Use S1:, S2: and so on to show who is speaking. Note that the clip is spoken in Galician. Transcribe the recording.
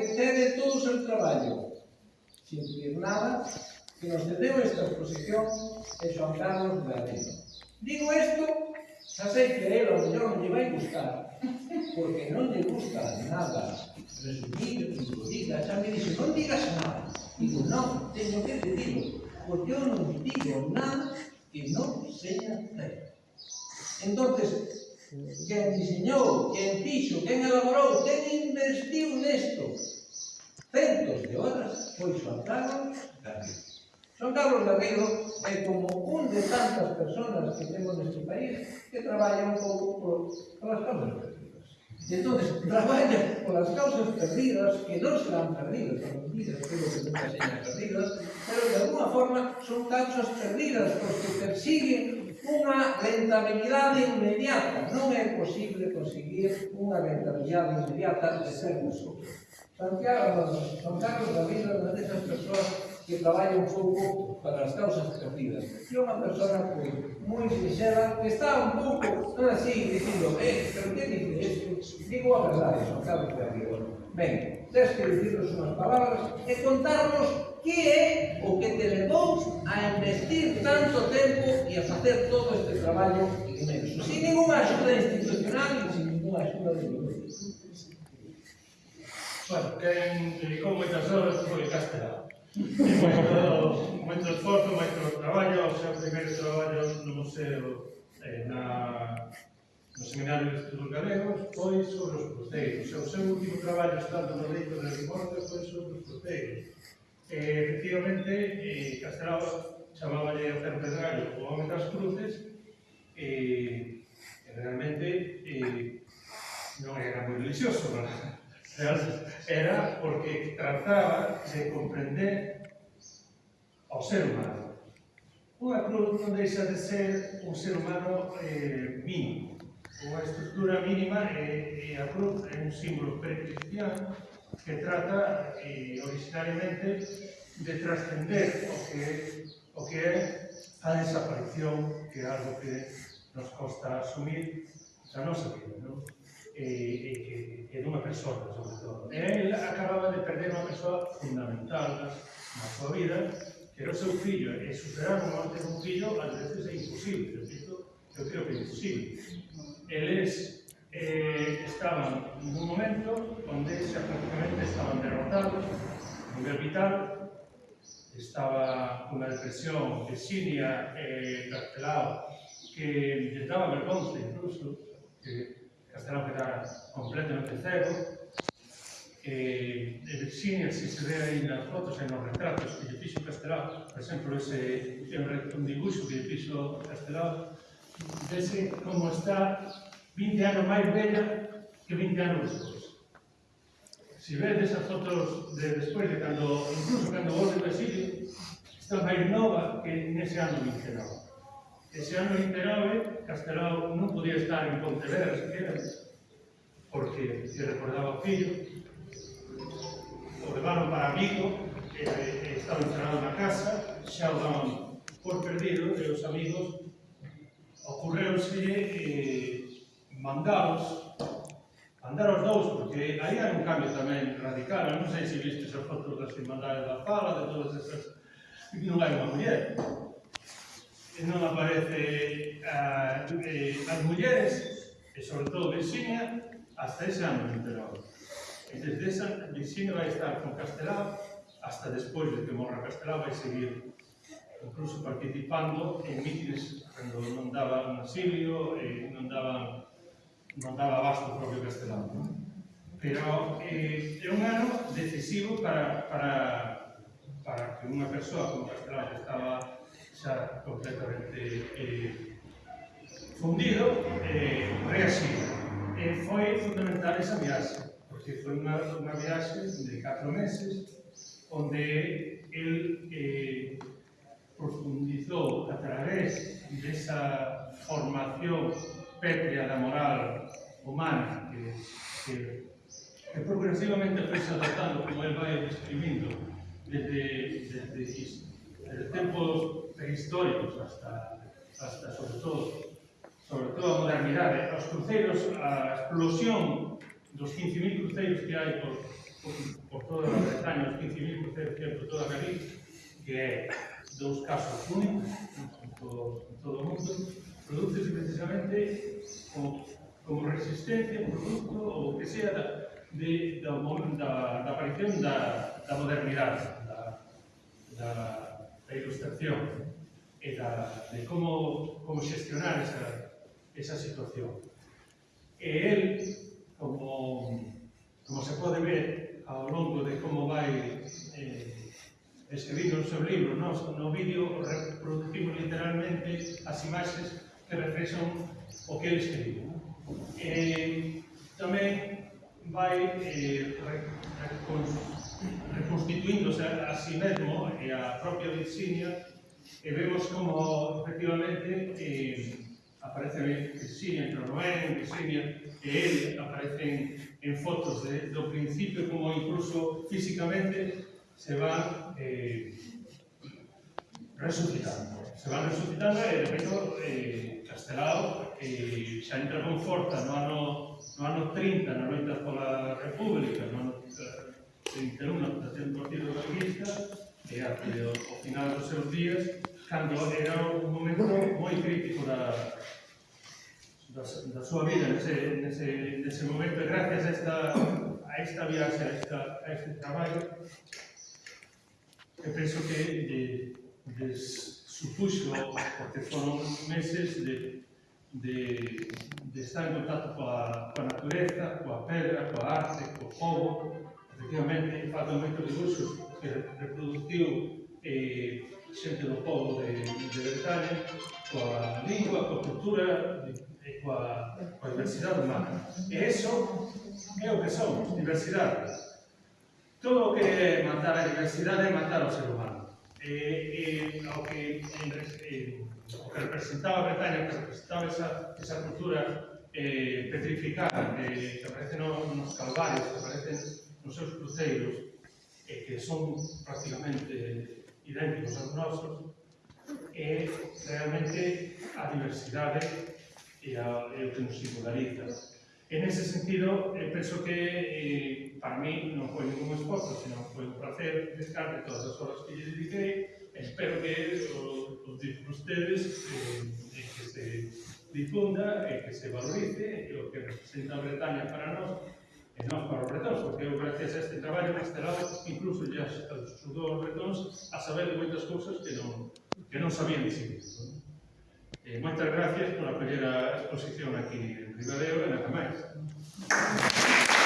S1: que cede todo o seu traballo, sin pedir nada, que nos cedeu esta exposición é Joan Carlos Barreiro. Digo isto, xa sei que él ao mellor non lle vai gustar, porque non lle gusta nada resumir, diga, xa me dixe, non digas nada. Digo, non, teño que te porque eu non digo nada que non seña certo. Entonces, Quen diseñou, quen fixo, quen elaborou, quen investiu nesto centos de horas foi Xoan Carlos Garrido. Xoan Carlos Garrido é como un de tantas personas que temos neste país que traballa un pouco por as causas perdidas. E entón, traballa polas causas perdidas que non serán perdidas, non perdidas, pero que nunca serán perdidas, pero de alguna forma son causas perdidas porque persiguen unha rentabilidade inmediata. Non é posible conseguir unha rentabilidade inmediata de ser nosotros. Santiago, San Carlos David é unha desas persoas que traballan un pouco para as causas perdidas. E unha persona pois, moi sincera que está un pouco, non así, dicindo, eh, pero que dices? Digo a verdade, San Carlos David. Ben, Tens que dicirnos unhas palabras e contarnos que é o que te levou a investir tanto tempo e a facer todo este traballo inmenso. Sin ninguna axuda institucional e sin ninguna axuda de ningún.
S2: Bueno, quen dedicou moitas horas foi Castela. moito, moito esforzo, moito traballo, o seu primeiro traballo no museo eh, na no Seminario de Estudos Galegos foi sobre os cruceiros. O seu último traballo estando no leito de Rimorte foi sobre os cruceiros. E, efectivamente, eh, Castelao chamaba a Ofer Pedrallo o home das cruces e, e realmente eh, non era moi religioso, ¿verdad? era porque trataba de comprender ao ser humano. Unha cruz non deixa de ser un ser humano eh, mínimo, unha estructura mínima e, e a cruz é un símbolo precristiano que trata e, originariamente de trascender o que, o que é a desaparición que é algo que nos costa asumir a nosa vida, non? E, e, e, e dunha persona, sobre todo. E él acababa de perder unha persoa fundamental na, súa vida, que era o seu fillo, e superar a morte dun fillo, ás veces é imposible, é eu creo que sí. Eles eh, estaban nun momento onde xa prácticamente estaban derrotados, nivel vital, estaba unha depresión exínia e eh, Castelao que lle daba vergonza incluso, que Castelao quedara completamente cego, eh, Virginia, si se ve aí nas fotos e nos retratos que lle fixo Castelao, por exemplo, ese, un dibuixo que lle fixo Castelao, vese como está 20 anos máis bella que 20 anos despois. Se vedes as fotos de despois, de cando, incluso cando volve do exilio, está máis nova que nese ano 29. Ese ano 29, Castelao non podía estar en Pontevedra, sequera, porque se recordaba o fillo, o levaron para Vigo, e, eh, e eh, estaba encerrado na casa, xa o daban por perdido, e os amigos ocurreuslle eh, mandaros mandaros dous, porque aí hai un cambio tamén radical, non sei se viste as fotos das Irmandades da Fala, de todas esas. Non hai unha muller. Non aparece a, eh, as mulleres e sobre todo Virginia hasta ese ano enterado e desde esa Virginia vai estar con Castelao hasta despois de que morra Castelao vai seguir incluso participando en mítines cando non daban asilio e non daban non daba abasto propio Castelao. Non? Pero eh, é un ano decisivo para, para, para que unha persoa con que estaba xa completamente eh, fundido eh, reaxida. E eh, foi fundamental esa viaxe, porque foi unha, unha viaxe de 4 meses onde través desa formación pétrea da moral humana que, que, que progresivamente foi adaptando como el vai describindo desde, desde, desde, desde tempos prehistóricos hasta, hasta sobre todo sobre todo a modernidade, os cruceiros, a explosión dos 15.000 cruceiros que hai por, por, por toda a Bretaña, os 15.000 cruceiros que hai por toda a Galicia, que é dous casos únicos, todo, todo o mundo, produce precisamente o, como resistencia un producto ou que sea da, de, da, da, da aparición da, da modernidade, da, da, da ilustración e da, de como, como xestionar esa, esa situación. E el, como, como se pode ver ao longo de como vai eh, escribindo o seu libro. no, no vídeo reproducimos literalmente as imaxes que reflexan o que ele escribiu. Eh, tamén vai eh, reconstituíndose a, si mesmo e a propia Virginia e vemos como efectivamente eh, aparece Virginia, pero non é Virginia, e ele aparecen en fotos de, do principio como incluso físicamente se van eh, resucitando. Se van resucitando e, de feito, eh, Castelao eh, xa entra con forza no ano, no ano 30, na loita pola República, no ano 31, da ten partido comunista, e até o, o final dos seus días, cando era un momento moi crítico da, da, da súa vida nese, nese, nese momento e gracias a esta, a esta viaxe, a, esta, a este traballo Eu penso que de, de supuxo, porque foron meses de, de, de estar en contacto coa, coa natureza, coa pedra, coa arte, co povo, efectivamente, faltan moitos dibuixos que reproduciu eh, xente do povo de, de Bretaña, coa lingua, coa cultura, eh, e coa, coa diversidade humana. E iso é o que somos, diversidade todo o que é matar a diversidade é matar o ser humano. Eh, eh, e, e o que, en, e, eh, o que representaba a Bretaña, que representaba esa, esa cultura eh, petrificada eh, que aparece no, nos calvarios, que aparecen nos seus cruceiros, eh, que son prácticamente idénticos aos nosos, é realmente a diversidade e, a, e o que nos singulariza. En ese sentido, eh, penso que eh, para mí non foi ningún esforzo, senón foi un placer de todas as horas que lle dediquei. Espero que o, o ustedes eh, e que se difunda e que se valorice e o que representa a Bretaña para nós e nós para os bretóns, porque eu gracias a este traballo castelado incluso já ajudou os bretóns a saber de moitas cousas que non, que non sabían de si mesmo. Eh, moitas gracias por acolher a exposición aquí en Ribadeo e nada máis. Thank